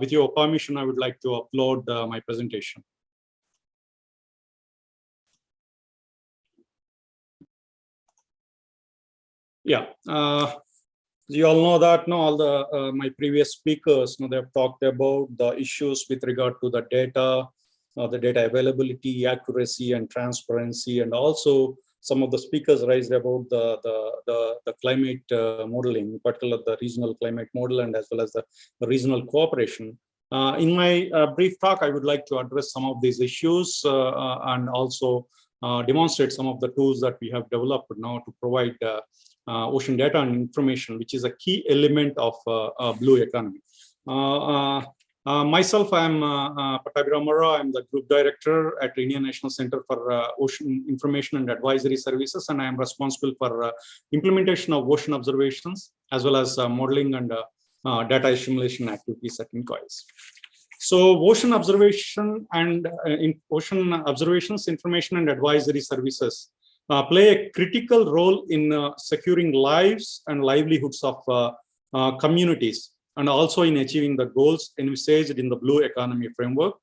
with your permission, I would like to upload my presentation. Yeah, you all know that no all the uh, my previous speakers no, they have talked about the issues with regard to the data uh, the data availability accuracy and transparency and also some of the speakers raised about the the the, the climate uh, modeling in particular the regional climate model and as well as the, the regional cooperation uh, in my uh, brief talk i would like to address some of these issues uh, and also demonstrate some of the tools that we have developed now to provide uh, ocean data and information, which is a key element of uh, blue economy. Uh, myself, I'm uh, Pattabhi I'm the group director at Indian National Center for Ocean Information and Advisory Services, and I am responsible for implementation of ocean observations as well as modeling and data assimilation activities at INCOIS. So ocean observation and uh, in ocean observations, information and advisory services uh, play a critical role in uh, securing lives and livelihoods of uh, communities and also in achieving the goals envisaged in the blue economy framework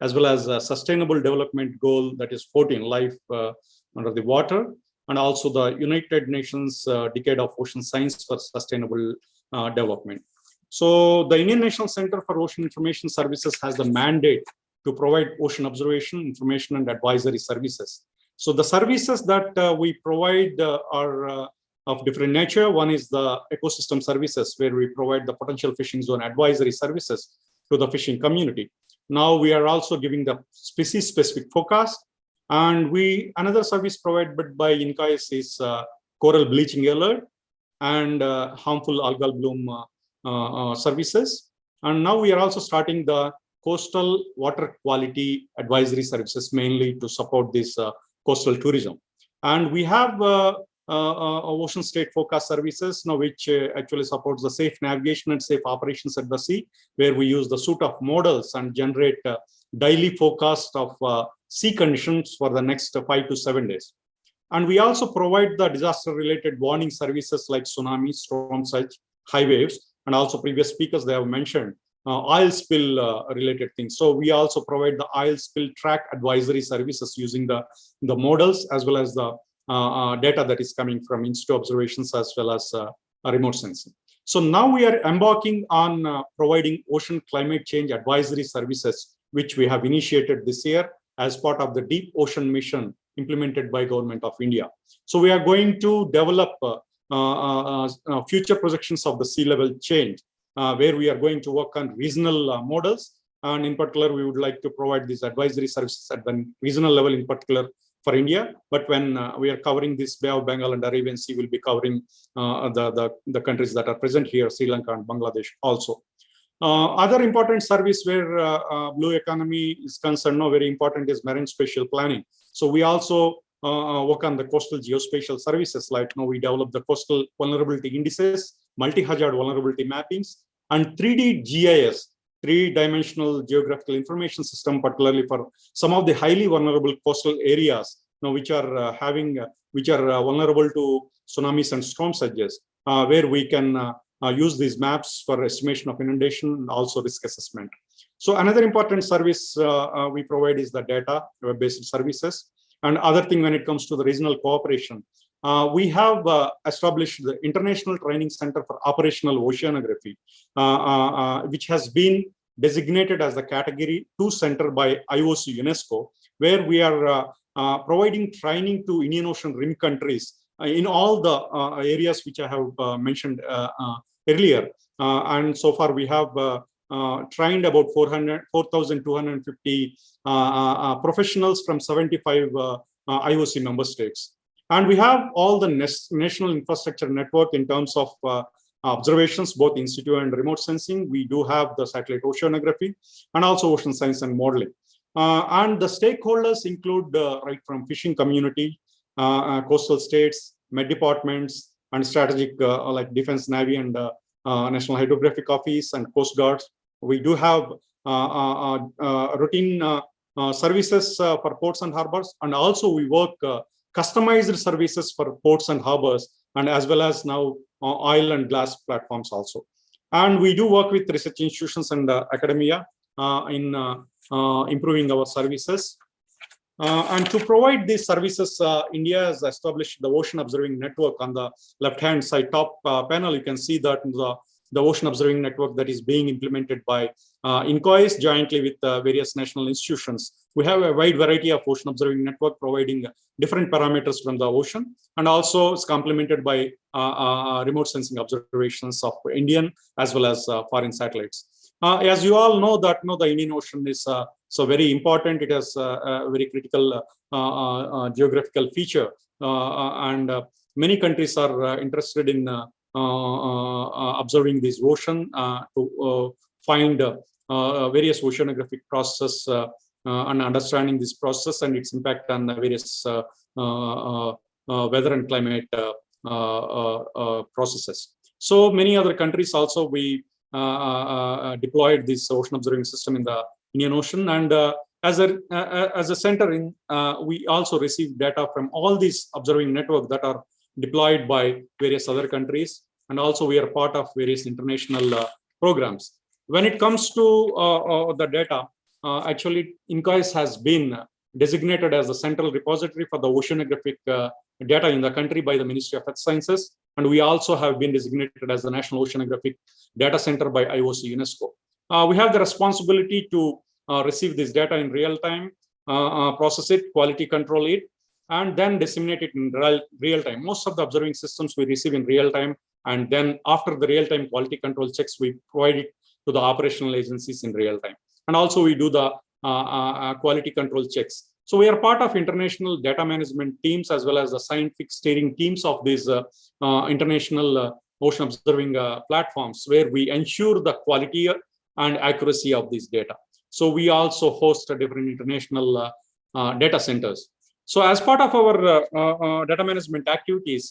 as well as a sustainable development goal that is 14 life under the water and also the United Nations uh, Decade of Ocean Science for Sustainable uh, Development. So the Indian National Center for Ocean Information Services has the mandate to provide ocean observation, information, and advisory services so the services that uh, we provide uh, are uh, of different nature. One is the ecosystem services where we provide the potential fishing zone advisory services to the fishing community. Now we are also giving the species specific forecast and we another service provided by INCOIS is uh, coral bleaching alert and uh, harmful algal bloom uh, services. And now we are also starting the coastal water quality advisory services mainly to support this coastal tourism. And we have uh, uh, uh, ocean state forecast services now which uh, actually supports the safe navigation and safe operations at the sea where we use the suite of models and generate uh, daily forecast of uh, sea conditions for the next five to seven days and we also provide the disaster related warning services like tsunami storm surge high waves and also previous speakers they have mentioned uh, oil spill uh, related things. So we also provide the oil spill track advisory services using the, the models as well as the uh, data that is coming from in-situ observations as well as remote sensing. So now we are embarking on uh, providing ocean climate change advisory services, which we have initiated this year as part of the deep ocean mission implemented by government of India. So we are going to develop uh, uh, future projections of the sea level change uh, where we are going to work on regional uh, models. And in particular, we would like to provide these advisory services at the regional level in particular for India. But when uh, we are covering this Bay of Bengal and Arabian Sea, we'll be covering uh, the, the, the, countries that are present here, Sri Lanka and Bangladesh also. Uh, other important service where uh, blue economy is concerned, no, very important is marine spatial planning. So we also work on the coastal geospatial services, like you know, we develop the coastal vulnerability indices multi-hazard vulnerability mappings, and 3D GIS, three-dimensional geographical information system, particularly for some of the highly vulnerable coastal areas, you know, which are uh, having, uh, which are uh, vulnerable to tsunamis and storm surges, uh, where we can uh, use these maps for estimation of inundation and also risk assessment. So another important service we provide is the data web-based services. And other thing when it comes to the regional cooperation, uh, we have uh, established the International Training Center for Operational Oceanography, uh, uh, uh which has been designated as the Category 2 Center by IOC UNESCO, where we are uh, providing training to Indian Ocean rim countries in all the areas which I have mentioned earlier. and so far we have trained about 4,250 professionals from 75 IOC member states. And we have all the national infrastructure network in terms of uh, observations, both in situ and remote sensing. We do have the satellite oceanography and also ocean science and modeling. Uh, and the stakeholders include uh, right from fishing community, uh, uh, coastal states, med departments, and strategic uh, like defense, navy, and national hydrographic office and coast guards. We do have uh, uh, uh, routine services for ports and harbors, and also we work customized services for ports and harbors, and as well as now uh, oil and glass platforms also. And we do work with research institutions and academia in improving our services. Uh, and to provide these services, uh, India has established the Ocean Observing Network on the left-hand side top uh, panel. You can see that the, the Ocean Observing Network that is being implemented by uh, INCOIS jointly with uh, various national institutions. We have a wide variety of Ocean Observing Network providing different parameters from the ocean and also it's complemented by uh, remote sensing observations of Indian as well as foreign satellites. as you all know that no, the Indian Ocean is so very important. It has a very critical uh, uh, geographical feature, uh, and many countries are interested in observing this ocean to find various oceanographic process and understanding this process and its impact on the various weather and climate processes. So many other countries also we uh, uh, deployed this ocean observing system in the Indian Ocean. And uh, as a uh, as a center in, uh, we also receive data from all these observing network that are deployed by various other countries. And also we are part of various international programs. When it comes to the data, actually INCOIS has been designated as the central repository for the oceanographic uh, data in the country by the Ministry of Earth Sciences. And we also have been designated as the National Oceanographic Data Center by IOC UNESCO. Uh, we have the responsibility to uh, receive this data in real time, uh, process it, quality control it, and then disseminate it in real, real time. Most of the observing systems we receive in real time, and then after the real time quality control checks, we provide it to the operational agencies in real time. And also we do the quality control checks. So we are part of international data management teams as well as the scientific steering teams of these uh, uh, international uh, ocean observing platforms where we ensure the quality and accuracy of these data. So we also host different international uh, uh, data centers. So as part of our uh, data management activities,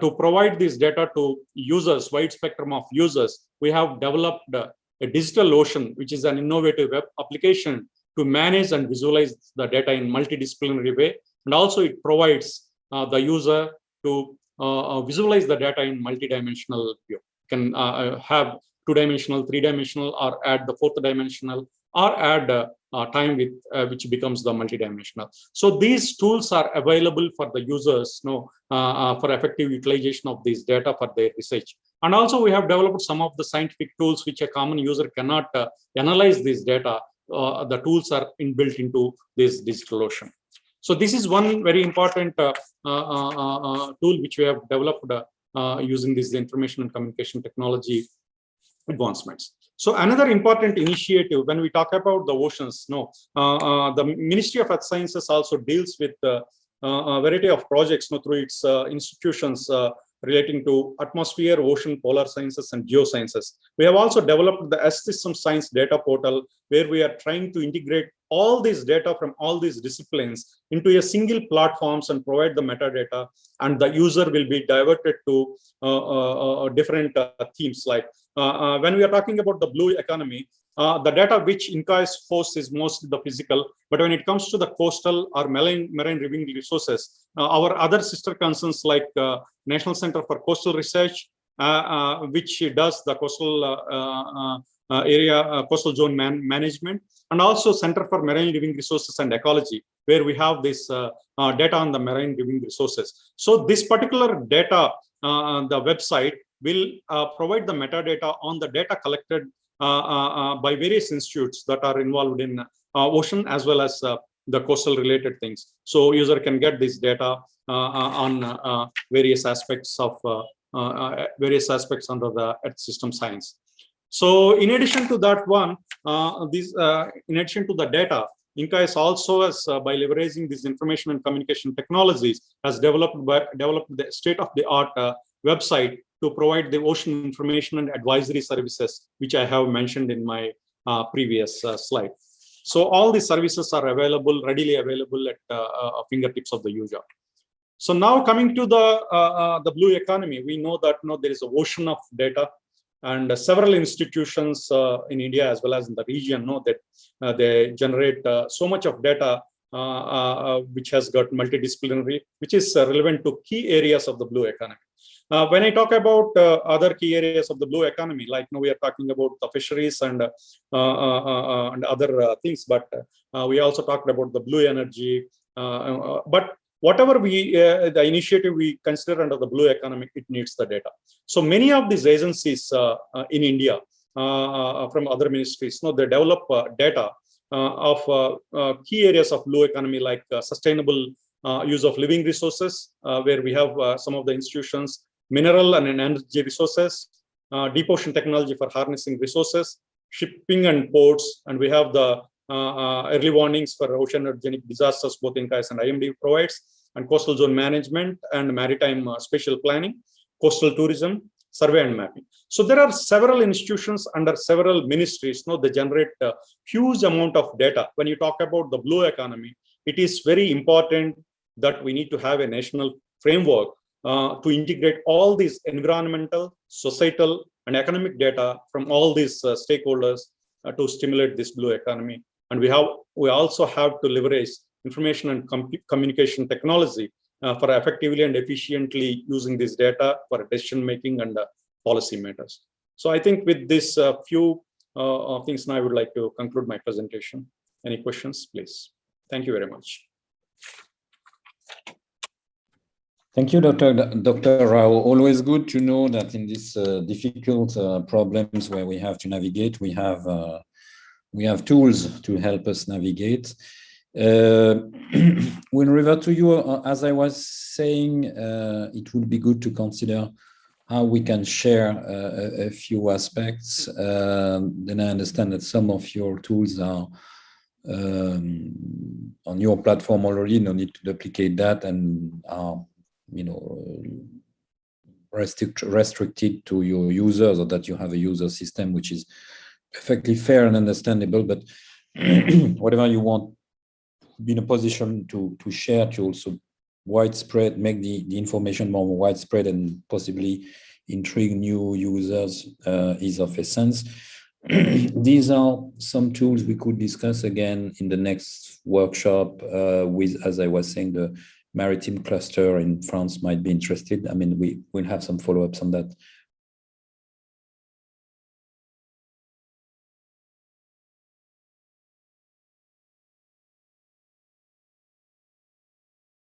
to provide this data to users, wide spectrum of users, we have developed a digital ocean, which is an innovative web application to manage and visualize the data in multidisciplinary way. And also it provides uh, the user to uh, visualize the data in multidimensional view. can uh, have two-dimensional, three-dimensional, or add the fourth dimensional, or add uh, uh, Uh, time with uh, which becomes the multidimensional. So these tools are available for the users you know, uh, uh, for effective utilization of these data for their research. And also we have developed some of the scientific tools which a common user cannot uh, analyze this data. Uh, the tools are inbuilt into this digital ocean. So this is one very important uh, tool which we have developed using this information and communication technology advancements. So another important initiative when we talk about the oceans, no, uh, uh, the Ministry of Earth Sciences also deals with uh, a variety of projects no, through its uh, institutions uh, relating to atmosphere, ocean, polar sciences, and geosciences. We have also developed the S System Science Data Portal, where we are trying to integrate all this data from all these disciplines into a single platforms and provide the metadata, and the user will be diverted to uh, different themes like uh, uh, Uh, uh, when we are talking about the blue economy, uh, the data which INCOIS hosts is mostly the physical, but when it comes to the coastal or marine, marine living resources, uh, our other sister concerns like National Center for Coastal Research, which does the coastal uh, area uh, coastal zone man management and also center for marine living resources and ecology where we have this uh, data on the marine living resources. So this particular data the website will uh, provide the metadata on the data collected uh, uh, by various institutes that are involved in ocean as well as the coastal related things. So user can get this data on various aspects of various aspects under the Earth system science. So in addition to that one, uh, uh, in addition to the data, INCOIS also has, uh, by leveraging these information and communication technologies, has developed by, developed the state-of-the-art website to provide the ocean information and advisory services, which I have mentioned in my uh, previous uh, slide. So all these services are available, readily available at uh, uh fingertips of the user. So now coming to the uh, uh, the blue economy, we know that you know, there is an ocean of data and several institutions in India as well as in the region know that they generate so much of data which has got multidisciplinary, which is relevant to key areas of the blue economy. Uh, when I talk about uh, other key areas of the blue economy, like you know, we are talking about the fisheries and uh, uh, uh, uh and other uh, things, but uh, we also talked about the blue energy. but whatever we the initiative we consider under the blue economy, it needs the data. So many of these agencies in India from other ministries, you know, they develop data of key areas of blue economy like sustainable use of living resources, where we have some of the institutions mineral and energy resources, uh, deep ocean technology for harnessing resources, shipping and ports, and we have the uh, uh early warnings for oceanogenic disasters, both INCOIS and IMD provides, and coastal zone management and maritime uh, spatial planning, coastal tourism, survey and mapping. So there are several institutions under several ministries, you know, they generate a huge amount of data. When you talk about the blue economy, it is very important that we need to have a national framework uh, to integrate all these environmental, societal, and economic data from all these uh, stakeholders uh, to stimulate this blue economy. And we have we also have to leverage information and com communication technology uh, for effectively and efficiently using this data for decision making and uh, policy matters. So I think with this uh, few things now I would like to conclude my presentation. Any questions, please? Thank you very much. Thank you, Dr. Dr. Rao. Always good to know that in these uh, difficult uh, problems where we have to navigate, we have uh, we have tools to help us navigate. Uh, we'll revert to you, uh, as I was saying, uh, it would be good to consider how we can share a, a, few aspects. then I understand that some of your tools are um, on your platform already, no need to duplicate that and are you know, restrict, restricted to your users or that you have a user system which is perfectly fair and understandable, but whatever you want, be in a position to, to share to also widespread, make the, the information more widespread and possibly intrigue new users uh, is of essence. These are some tools we could discuss again in the next workshop uh, with, as I was saying, the maritime cluster in France might be interested. I mean, we will have some follow-ups on that